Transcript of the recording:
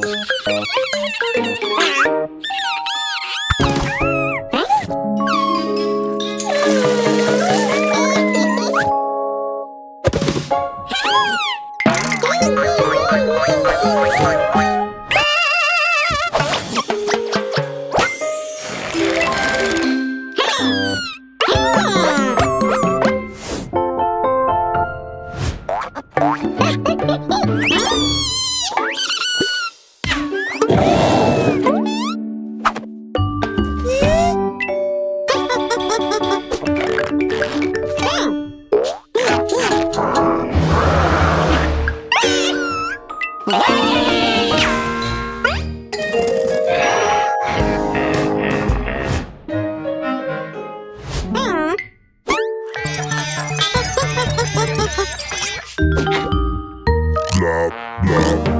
Oh! Hum? Blah, blah.